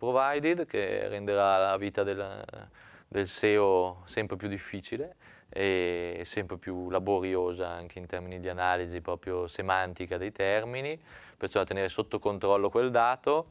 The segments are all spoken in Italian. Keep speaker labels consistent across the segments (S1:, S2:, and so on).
S1: provided che renderà la vita del, del SEO sempre più difficile e sempre più laboriosa anche in termini di analisi proprio semantica dei termini, perciò tenere sotto controllo quel dato.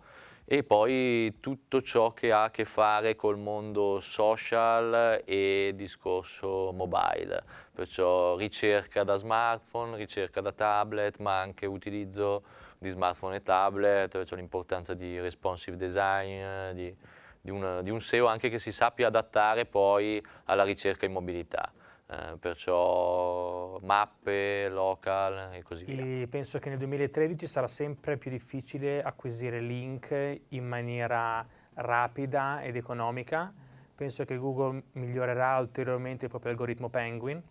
S1: E poi tutto ciò che ha a che fare col mondo social e discorso mobile, perciò ricerca da smartphone, ricerca da tablet, ma anche utilizzo di smartphone e tablet, perciò l'importanza di responsive design, di, di, un, di un SEO anche che si sappia adattare poi alla ricerca in mobilità. Eh, perciò mappe, local e così via.
S2: E penso che nel 2013 sarà sempre più difficile acquisire link in maniera rapida ed economica. Penso che Google migliorerà ulteriormente il proprio algoritmo Penguin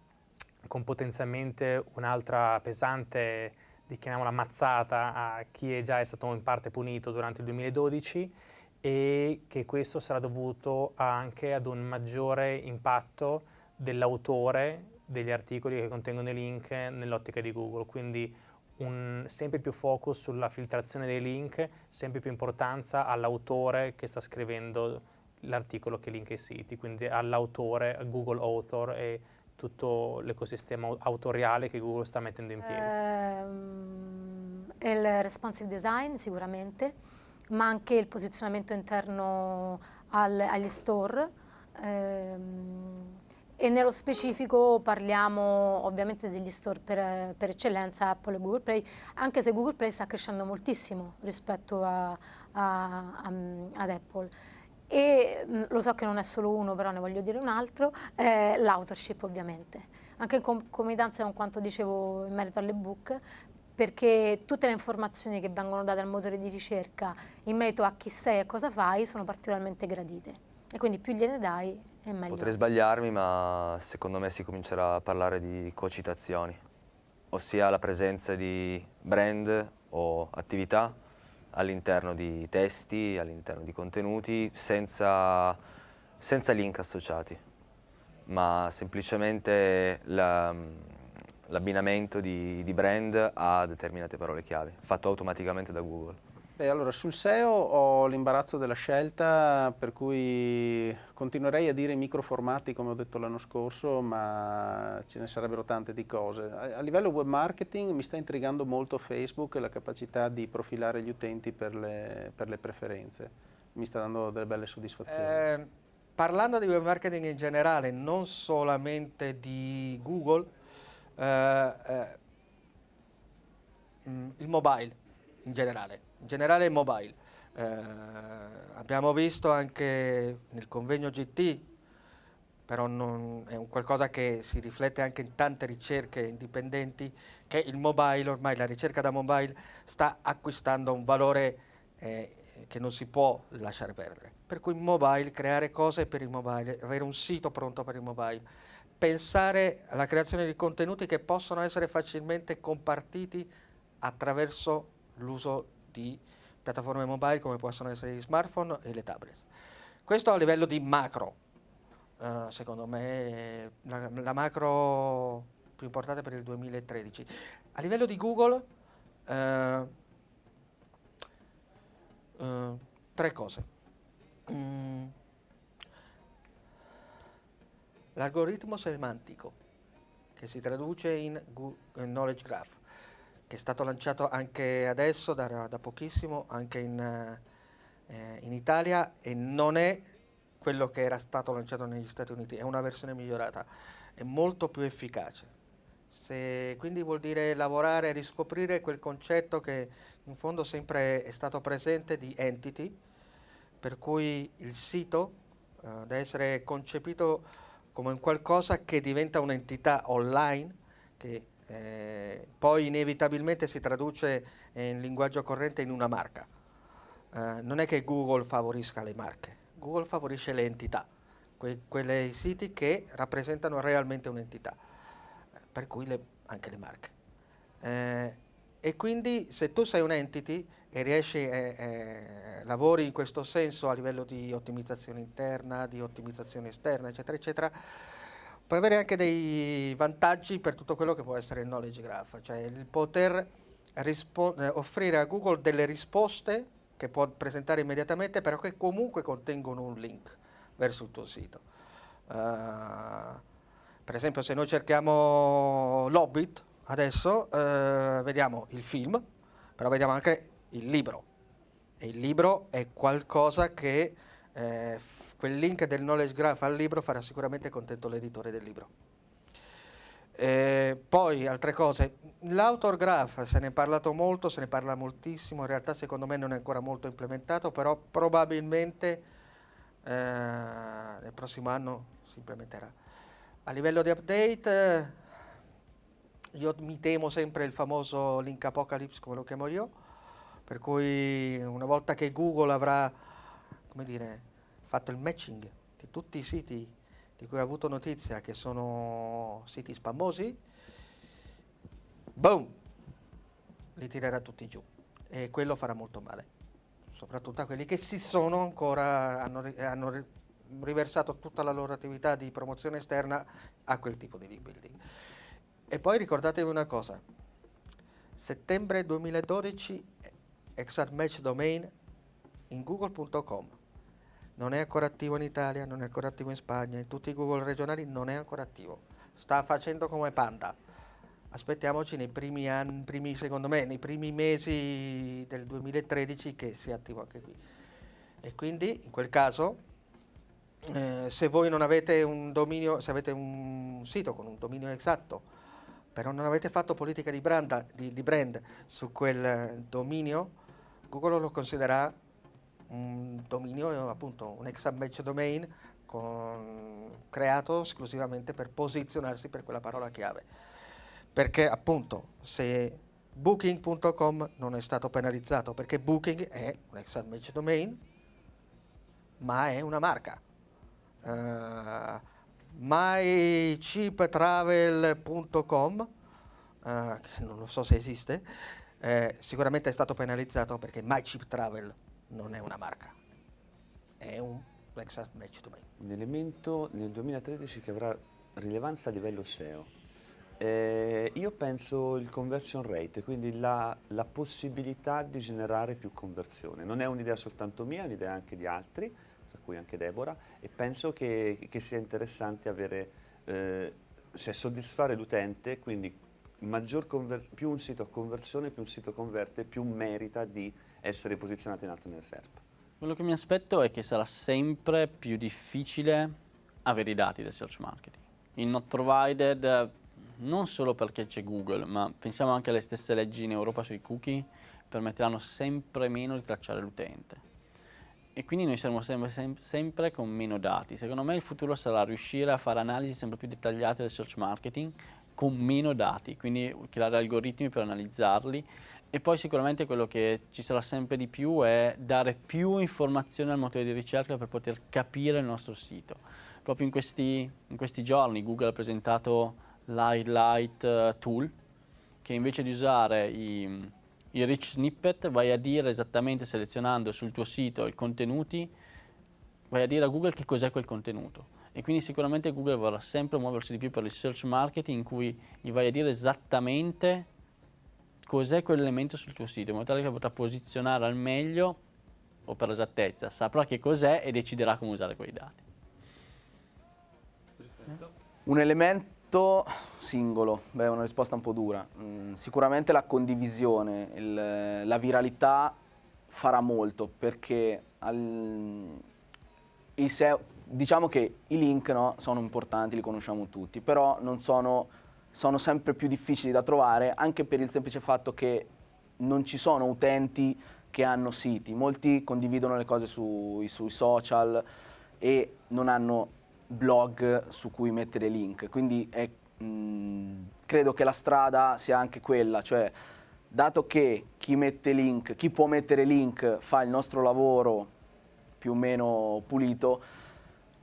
S2: con potenzialmente un'altra pesante, chiamiamola mazzata, a chi è già stato in parte punito durante il 2012 e che questo sarà dovuto anche ad un maggiore impatto dell'autore degli articoli che contengono i link nell'ottica di Google, quindi un sempre più focus sulla filtrazione dei link, sempre più importanza all'autore che sta scrivendo l'articolo che linka i siti, quindi all'autore, Google Author e tutto l'ecosistema autoriale che Google sta mettendo in piedi.
S3: Eh, il responsive design sicuramente, ma anche il posizionamento interno al, agli store. Eh, e nello specifico parliamo ovviamente degli store per, per, eccellenza Apple e Google Play, anche se Google Play sta crescendo moltissimo rispetto a, a, a, ad Apple. E mm, lo so che non è solo uno, però ne voglio dire un altro, eh, l'authorship ovviamente. Anche in concomitanza con quanto dicevo in merito all'ebook, perché tutte le informazioni che vengono date al motore di ricerca in merito a chi sei e cosa fai sono particolarmente gradite. E quindi più gliene dai è meglio.
S4: Potrei sbagliarmi ma secondo me si comincerà a parlare di cocitazioni, ossia la presenza di brand o attività all'interno di testi, all'interno di contenuti, senza, senza link associati, ma semplicemente l'abbinamento di, di brand a determinate parole chiave, fatto automaticamente da Google.
S5: Beh, allora sul SEO ho l'imbarazzo della scelta, per cui continuerei a dire microformati come ho detto l'anno scorso, ma ce ne sarebbero tante di cose. A, a, livello web marketing mi sta intrigando molto Facebook e la capacità di profilare gli utenti per le, per le preferenze. Mi sta dando delle belle soddisfazioni. Eh,
S6: parlando di web marketing in generale, non solamente di Google, eh, eh, mm, il mobile in generale in generale mobile. Eh, abbiamo visto anche nel convegno GT, però non, è un qualcosa che si riflette anche in tante ricerche indipendenti, che il mobile, ormai la ricerca da mobile, sta acquistando un valore eh, che non si può lasciare perdere. Per cui mobile, creare cose per il mobile, avere un sito pronto per il mobile, pensare alla creazione di contenuti che possono essere facilmente compartiti attraverso l'uso di piattaforme mobile come possono essere gli smartphone e le tablet. Questo a livello di macro, uh, secondo me la, la, macro più importante per il 2013. A livello di Google, uh, uh, tre cose. Mm. L'algoritmo semantico, che si traduce in, in Knowledge Graph che è stato lanciato anche adesso, da, da pochissimo, anche in, eh, in, Italia e non è quello che era stato lanciato negli Stati Uniti, è una versione migliorata, è molto più efficace. Se, quindi vuol dire lavorare e riscoprire quel concetto che in fondo sempre è stato presente di entity, per cui il sito uh, deve essere concepito come un qualcosa che diventa un'entità online, che eh, poi inevitabilmente si traduce in linguaggio corrente in una marca. Eh, non è che Google favorisca le marche, Google favorisce le entità, que quei siti che rappresentano realmente un'entità, eh, per cui le, anche le marche. Eh, e quindi se tu sei un entity e riesci, eh, eh, lavori in questo senso a livello di ottimizzazione interna, di ottimizzazione esterna, eccetera, eccetera, puoi avere anche dei vantaggi per tutto quello che può essere il knowledge graph, cioè il poter eh, offrire a Google delle risposte che può presentare immediatamente, però che comunque contengono un link verso il tuo sito. Uh, per esempio se noi cerchiamo l'Hobbit, adesso uh, vediamo il film, però vediamo anche il libro. E il libro è qualcosa che eh, quel link del knowledge graph al libro farà sicuramente contento l'editore del libro. Eh, poi altre cose, l'author graph se ne è parlato molto, se ne parla moltissimo, in realtà secondo me non è ancora molto implementato, però probabilmente eh, nel prossimo anno si implementerà. A livello di update, io mi temo sempre il famoso link apocalypse, come lo chiamo io, per cui una volta che Google avrà, come dire, fatto il matching di tutti i siti di cui ho avuto notizia che sono siti spammosi, boom, li tirerà tutti giù. E quello farà molto male, soprattutto a quelli che si sono ancora, hanno, hanno riversato tutta la loro attività di promozione esterna a quel tipo di link building. E poi ricordatevi una cosa, settembre 2012 Exact Match Domain in google.com non è ancora attivo in Italia, non è ancora attivo in Spagna, in tutti i Google regionali non è ancora attivo. Sta facendo come Panda. Aspettiamoci nei primi anni, primi, secondo me, nei primi mesi del 2013 che sia attivo anche qui. E quindi, in quel caso, eh, se voi non avete un dominio, se avete un sito con un dominio esatto, però non avete fatto politica di brand, di, di brand su quel dominio, Google lo considera un dominio, appunto un exam domain con, creato esclusivamente per posizionarsi per quella parola chiave. Perché appunto se booking.com non è stato penalizzato perché booking è un exam domain ma è una marca. Uh, mycheaptravel.com uh, non so se esiste, eh, sicuramente è stato penalizzato perché MyCheapTravel non è una marca, è un Lexus Match Domain.
S7: Un elemento nel 2013 che avrà rilevanza a livello SEO. Eh, io penso il conversion rate, quindi la, la, possibilità di generare più conversione. Non è un'idea soltanto mia, è un'idea anche di altri, tra cui anche Deborah, e penso che, che sia interessante avere, eh, cioè soddisfare l'utente, quindi più un sito ha conversione, più un sito converte, più merita di essere posizionato in alto nel SERP.
S8: Quello che mi aspetto è che sarà sempre più difficile avere i dati del search marketing. Il not provided non solo perché c'è Google, ma pensiamo anche alle stesse leggi in Europa sui cookie, permetteranno sempre meno di tracciare l'utente. E quindi noi saremo sempre, sempre, sempre, con meno dati. Secondo me il futuro sarà riuscire a fare analisi sempre più dettagliate del search marketing con meno dati, quindi creare algoritmi per analizzarli e poi sicuramente quello che ci sarà sempre di più è dare più informazioni al motore di ricerca per poter capire il nostro sito. Proprio in questi, in questi giorni Google ha presentato l'Highlight uh, Tool che invece di usare i, i rich snippet vai a dire esattamente selezionando sul tuo sito i contenuti, vai a dire a Google che cos'è quel contenuto e quindi sicuramente Google vorrà sempre muoversi di più per il search marketing in cui gli vai a dire esattamente cos'è quell'elemento sul tuo sito, in modo tale che potrà posizionare al meglio o per esattezza, saprà che cos'è e deciderà come usare quei dati.
S9: Un elemento singolo, beh è una risposta un po' dura, mm, sicuramente la condivisione, il, la viralità farà molto perché al, SEO, diciamo che i link no, sono importanti, li conosciamo tutti, però non sono sono sempre più difficili da trovare anche per il semplice fatto che non ci sono utenti che hanno siti, molti condividono le cose sui, sui social e non hanno blog su cui mettere link, quindi è, mh, credo che la strada sia anche quella, cioè dato che chi mette link, chi può mettere link fa il nostro lavoro più o meno pulito,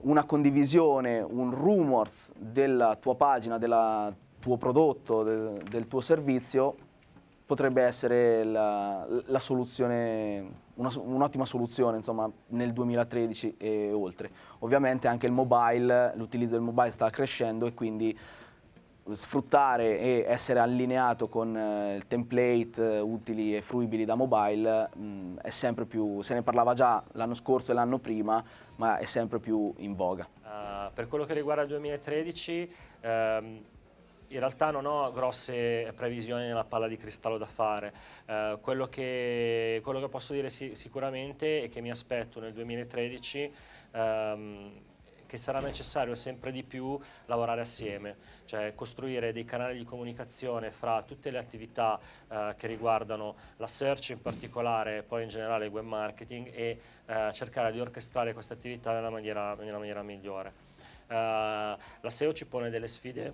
S9: una condivisione, un rumors della tua pagina, della tuo prodotto, del, del tuo servizio, potrebbe essere la, la soluzione, un'ottima soluzione insomma, nel 2013 e oltre. Ovviamente anche il mobile, l'utilizzo del mobile sta crescendo e quindi sfruttare e essere allineato con eh, template eh, utili e fruibili da mobile mh, è sempre più, se ne parlava già l'anno scorso e l'anno prima, ma è sempre più in voga.
S10: Uh, per quello che riguarda il 2013, ehm, in realtà non ho grosse previsioni nella palla di cristallo da fare. Uh, quello, che, quello, che, posso dire si, sicuramente è che mi aspetto nel 2013 ehm, che sarà necessario sempre di più lavorare assieme, cioè costruire dei canali di comunicazione fra tutte le attività eh, che riguardano la search in particolare poi in generale il web marketing e eh, cercare di orchestrare queste attività nella maniera, nella maniera migliore. Uh, la SEO ci pone delle sfide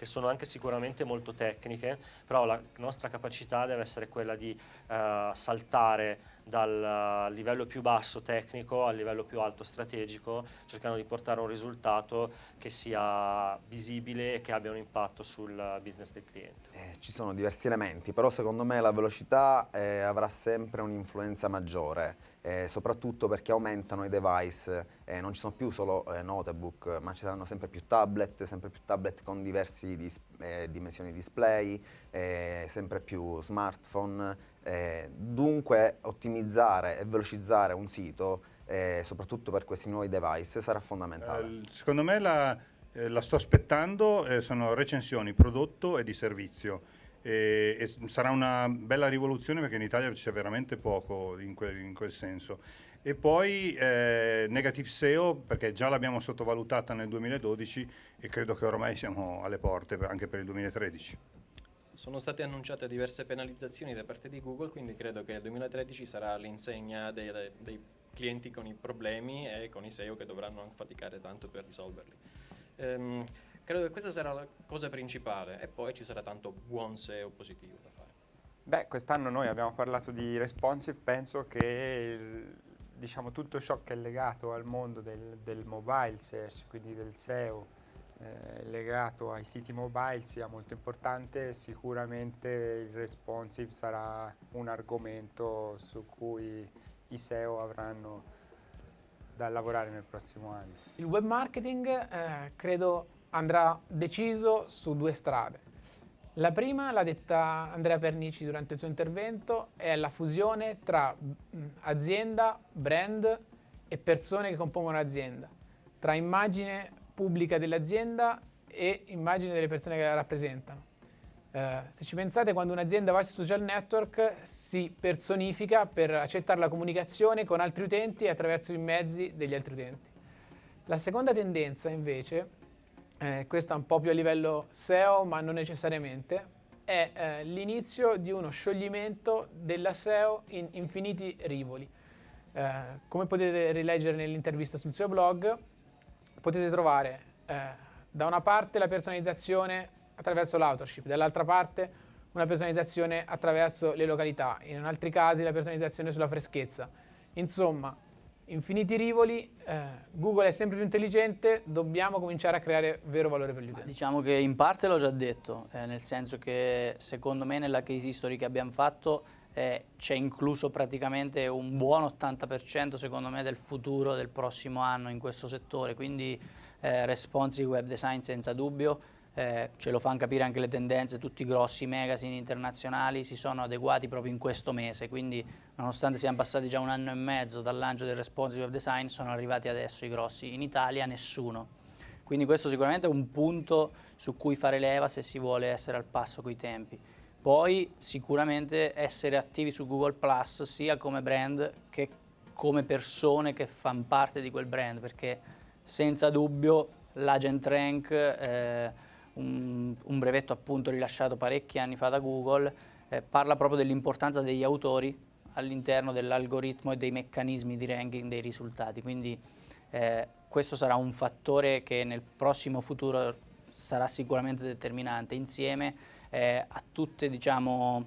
S10: che sono anche sicuramente molto tecniche, però la nostra capacità deve essere quella di uh, saltare dal livello più basso tecnico al livello più alto strategico, cercando di portare un risultato che sia visibile e che abbia un impatto sul business del cliente.
S11: Eh, ci sono diversi elementi, però secondo me la velocità eh, avrà sempre un'influenza maggiore, eh, soprattutto perché aumentano i device, eh, non ci sono più solo eh, notebook, ma ci saranno sempre più tablet, sempre più tablet con diverse dis eh, dimensioni display, sempre più smartphone, eh, dunque ottimizzare e velocizzare un sito, eh, soprattutto per questi nuovi device, sarà fondamentale.
S12: Eh, secondo me la, eh, la sto aspettando, eh, sono recensioni prodotto e di servizio. E, e sarà una bella rivoluzione perché in Italia c'è veramente poco in quel, in quel senso. E poi eh, Negative SEO perché già l'abbiamo sottovalutata nel 2012 e credo che ormai siamo alle porte anche per il 2013.
S13: Sono state annunciate diverse penalizzazioni da parte di Google, quindi credo che il 2013 sarà l'insegna dei, dei, clienti con i problemi e con i SEO che dovranno faticare tanto per risolverli. Um, credo che questa sarà la cosa principale e poi ci sarà tanto buon SEO positivo da fare.
S14: Beh, quest'anno noi abbiamo parlato di responsive, penso che il, diciamo, tutto ciò che è legato al mondo del, del mobile search, quindi del SEO, eh, legato ai siti mobile sia molto importante, sicuramente il responsive sarà un argomento su cui i SEO avranno da lavorare nel prossimo anno.
S15: Il web marketing eh, credo andrà deciso su due strade. La prima, l'ha detta Andrea Pernici durante il suo intervento, è la fusione tra azienda, brand e persone che compongono l'azienda, tra immagine, pubblica dell'azienda e immagine delle persone che la rappresentano. Eh, se ci pensate, quando un'azienda va sui social network si personifica per accettare la comunicazione con altri utenti attraverso i mezzi degli altri utenti. La seconda tendenza invece, eh, questa un po' più a livello SEO ma non necessariamente, è eh, l'inizio di uno scioglimento della SEO in infiniti rivoli. Eh, come potete rileggere nell'intervista sul SEO blog, potete trovare eh, da una parte la personalizzazione attraverso l'authorship, dall'altra parte una personalizzazione attraverso le località, in altri casi la personalizzazione sulla freschezza. Insomma, infiniti rivoli, eh, Google è sempre più intelligente, dobbiamo cominciare a creare vero valore per gli utenti.
S16: Diciamo che in parte l'ho già detto, eh, nel senso che secondo me nella case history che abbiamo fatto eh, c'è incluso praticamente un buon 80% secondo me del futuro del prossimo anno in questo settore, quindi eh, responsive web design senza dubbio, eh, ce lo fanno capire anche le tendenze, tutti i grossi magazine internazionali si sono adeguati proprio in questo mese, quindi nonostante siamo passati già un anno e mezzo dal lancio del responsive design, sono arrivati adesso i grossi, in Italia nessuno. Quindi questo sicuramente è un punto su cui fare leva se si vuole essere al passo coi tempi. Poi sicuramente essere attivi su Google Plus sia come brand che come persone che fanno parte di quel brand, perché senza dubbio l'agent rank, eh, un, un, brevetto appunto rilasciato parecchi anni fa da Google, eh, parla proprio dell'importanza degli autori all'interno dell'algoritmo e dei meccanismi di ranking dei risultati, quindi eh, questo sarà un fattore che nel prossimo futuro sarà sicuramente determinante insieme eh, a tutte diciamo,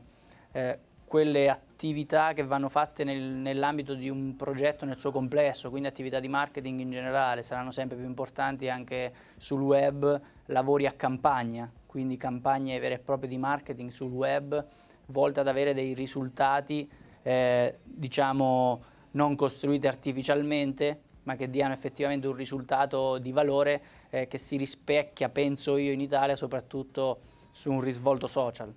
S16: eh, quelle attività che vanno fatte nel, nell'ambito di un progetto nel suo complesso, quindi attività di marketing in generale, saranno sempre più importanti anche sul web, lavori a campagna, quindi campagne vere e proprie di marketing sul web volte ad avere dei risultati eh, diciamo non costruiti artificialmente ma che diano effettivamente un risultato di valore eh, che si rispecchia, penso io, in Italia soprattutto su un risvolto social.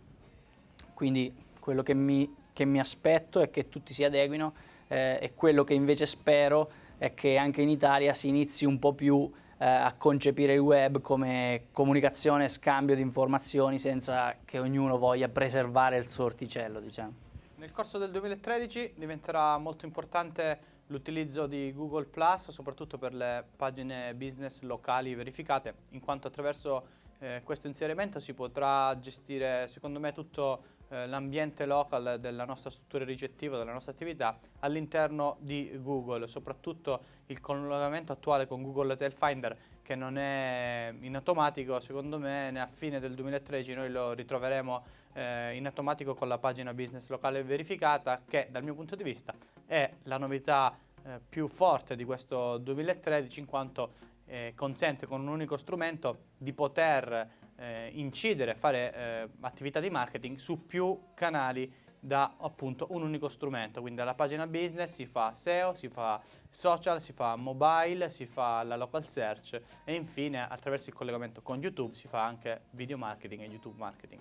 S16: Quindi quello che mi, che mi aspetto è che tutti si adeguino eh, e quello che invece spero è che anche in Italia si inizi un po' più eh, a concepire il web come comunicazione e scambio di informazioni senza che ognuno voglia preservare il suo orticello. Diciamo.
S17: Nel corso del 2013 diventerà molto importante l'utilizzo di Google Plus, soprattutto per le pagine business locali verificate, in quanto attraverso eh, questo inserimento si potrà gestire, secondo me, tutto eh, l'ambiente local della nostra struttura ricettiva, della nostra attività all'interno di Google, soprattutto il collegamento attuale con Google Tail Finder che non è in automatico, secondo me a fine del 2013 noi lo ritroveremo eh, in automatico con la pagina business locale verificata che dal mio punto di vista è la novità eh, più forte di questo 2013 in quanto eh, consente con un unico strumento di poter eh, incidere, fare eh, attività di marketing su più canali da appunto un unico strumento, quindi dalla pagina business si fa SEO, si fa social, si fa mobile, si fa la local search e infine attraverso il collegamento con YouTube si fa anche video marketing e YouTube marketing.